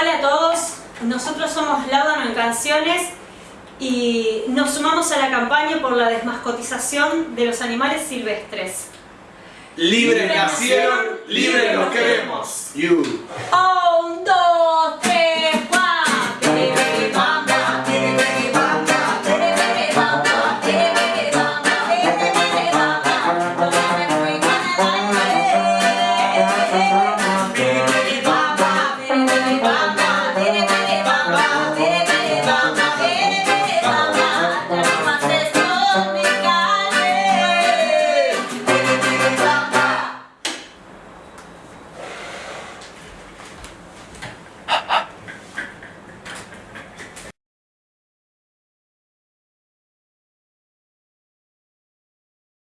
Hola a todos, nosotros somos Laudano en Canciones y nos sumamos a la campaña por la desmascotización de los animales silvestres. Libres, nacieron, libres los queremos. You. Oh, dos, tres, cuatro.